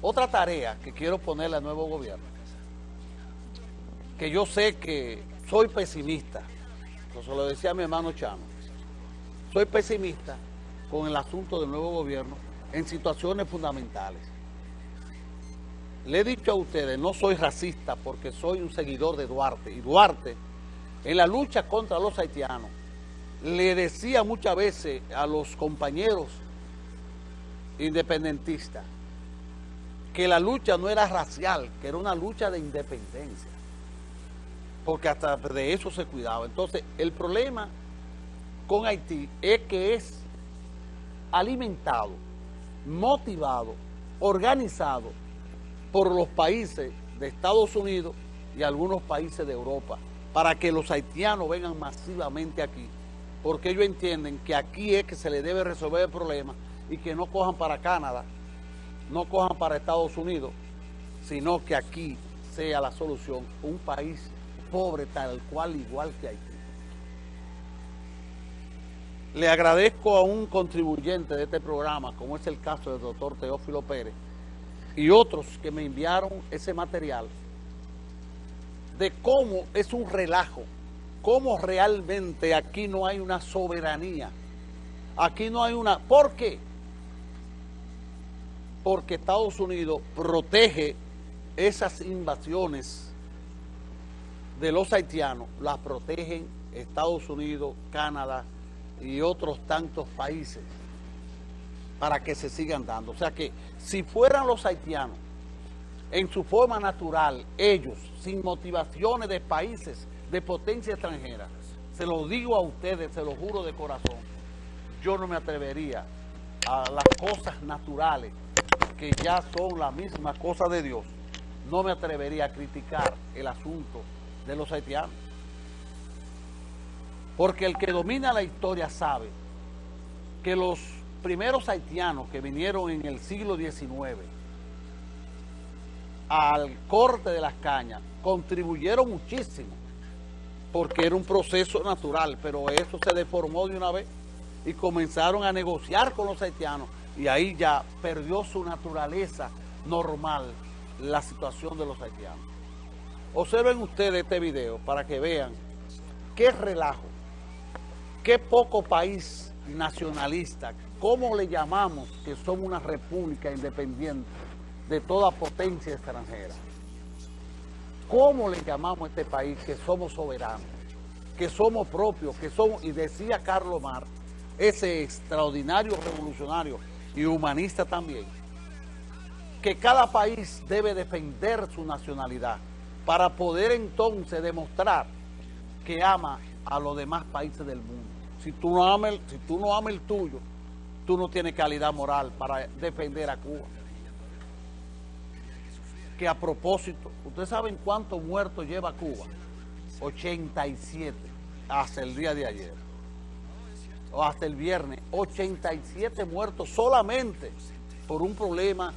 Otra tarea que quiero ponerle al nuevo gobierno, que yo sé que soy pesimista, eso lo decía mi hermano Chano, soy pesimista con el asunto del nuevo gobierno en situaciones fundamentales. Le he dicho a ustedes, no soy racista porque soy un seguidor de Duarte, y Duarte, en la lucha contra los haitianos, le decía muchas veces a los compañeros independentistas que la lucha no era racial, que era una lucha de independencia, porque hasta de eso se cuidaba. Entonces, el problema con Haití es que es alimentado, motivado, organizado por los países de Estados Unidos y algunos países de Europa, para que los haitianos vengan masivamente aquí porque ellos entienden que aquí es que se les debe resolver el problema y que no cojan para Canadá, no cojan para Estados Unidos, sino que aquí sea la solución un país pobre tal cual igual que Haití. Le agradezco a un contribuyente de este programa, como es el caso del doctor Teófilo Pérez, y otros que me enviaron ese material, de cómo es un relajo cómo realmente aquí no hay una soberanía. Aquí no hay una... ¿Por qué? Porque Estados Unidos protege esas invasiones de los haitianos, las protegen Estados Unidos, Canadá y otros tantos países para que se sigan dando. O sea que si fueran los haitianos en su forma natural, ellos, sin motivaciones de países de potencia extranjera, se lo digo a ustedes, se lo juro de corazón, yo no me atrevería a las cosas naturales, que ya son la misma cosa de Dios, no me atrevería a criticar el asunto de los haitianos. Porque el que domina la historia sabe que los primeros haitianos que vinieron en el siglo XIX al corte de las cañas contribuyeron muchísimo porque era un proceso natural, pero eso se deformó de una vez y comenzaron a negociar con los haitianos y ahí ya perdió su naturaleza normal la situación de los haitianos. Observen ustedes este video para que vean qué relajo, qué poco país nacionalista, cómo le llamamos que somos una república independiente de toda potencia extranjera. ¿Cómo le llamamos a este país que somos soberanos, que somos propios, que somos, y decía Carlos Marx, ese extraordinario revolucionario y humanista también, que cada país debe defender su nacionalidad para poder entonces demostrar que ama a los demás países del mundo. Si tú no amas si tú no amas el tuyo, tú no tienes calidad moral para defender a Cuba que a propósito, ¿ustedes saben cuántos muertos lleva Cuba? 87 hasta el día de ayer. Hasta el viernes. 87 muertos solamente por un problema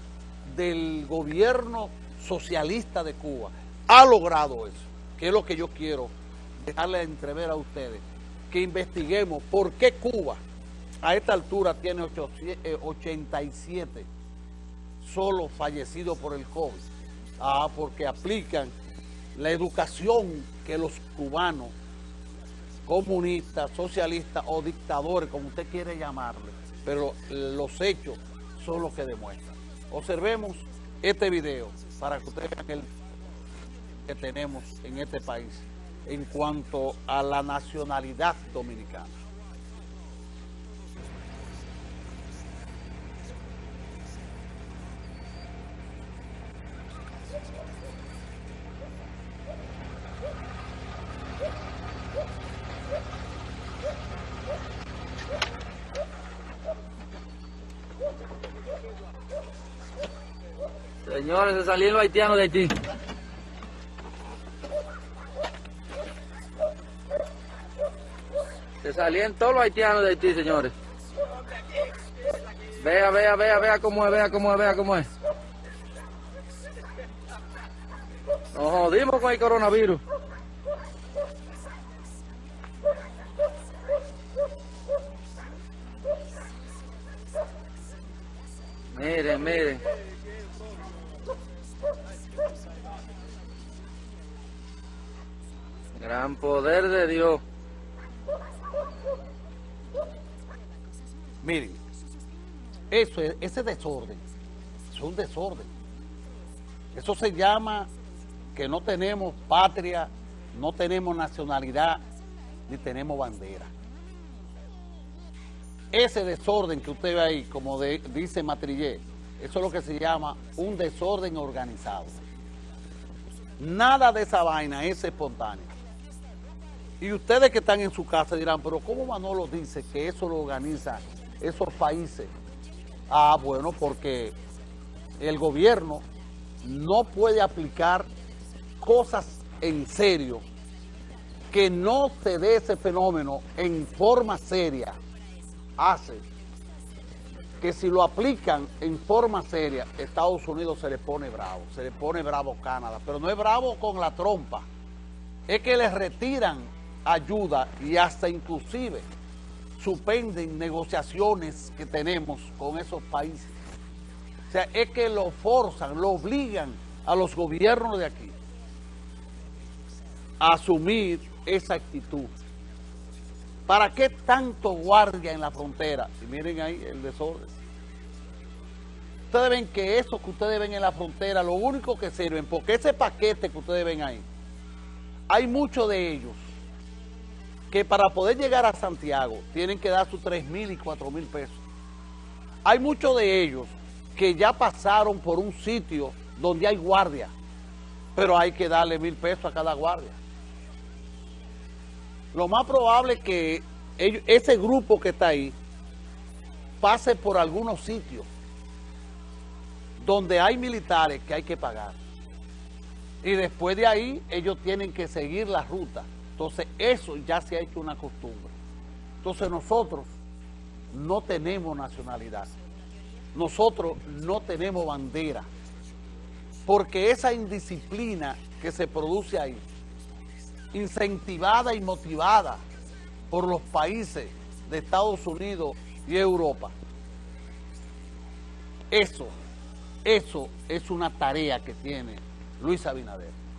del gobierno socialista de Cuba. Ha logrado eso, que es lo que yo quiero dejarle entrever a ustedes. Que investiguemos por qué Cuba a esta altura tiene 87 eh, solo fallecidos por el COVID Ah, porque aplican la educación que los cubanos, comunistas, socialistas o dictadores, como usted quiere llamarle, pero los hechos son los que demuestran. Observemos este video para que ustedes vean el que tenemos en este país en cuanto a la nacionalidad dominicana. Señores, se salieron los haitianos de Haití. Se salieron todos los haitianos de Haití, señores. Vea, vea, vea, vea cómo es, vea cómo es, vea cómo es. Nos jodimos con el coronavirus. Miren, miren. Gran poder de Dios. Miren, eso es, ese desorden, es un desorden. Eso se llama que no tenemos patria, no tenemos nacionalidad, ni tenemos bandera. Ese desorden que usted ve ahí, como dice Matrillé, eso es lo que se llama un desorden organizado. Nada de esa vaina es espontáneo. Y ustedes que están en su casa dirán, pero ¿cómo Manolo dice que eso lo organiza esos países? Ah, bueno, porque el gobierno no puede aplicar cosas en serio que no se dé ese fenómeno en forma seria hace que si lo aplican en forma seria, Estados Unidos se le pone bravo, se le pone bravo Canadá, pero no es bravo con la trompa, es que les retiran ayuda y hasta inclusive suspenden negociaciones que tenemos con esos países. O sea, es que lo forzan, lo obligan a los gobiernos de aquí a asumir esa actitud. ¿Para qué tanto guardia en la frontera? Y miren ahí el desorden. Ustedes ven que eso que ustedes ven en la frontera, lo único que sirven, porque ese paquete que ustedes ven ahí, hay muchos de ellos que para poder llegar a Santiago tienen que dar sus 3 mil y 4 mil pesos. Hay muchos de ellos que ya pasaron por un sitio donde hay guardia, pero hay que darle mil pesos a cada guardia. Lo más probable es que ese grupo que está ahí pase por algunos sitios donde hay militares que hay que pagar. Y después de ahí ellos tienen que seguir la ruta. Entonces eso ya se ha hecho una costumbre. Entonces nosotros no tenemos nacionalidad. Nosotros no tenemos bandera. Porque esa indisciplina que se produce ahí, incentivada y motivada por los países de Estados Unidos y Europa, eso, eso es una tarea que tiene Luis Abinader.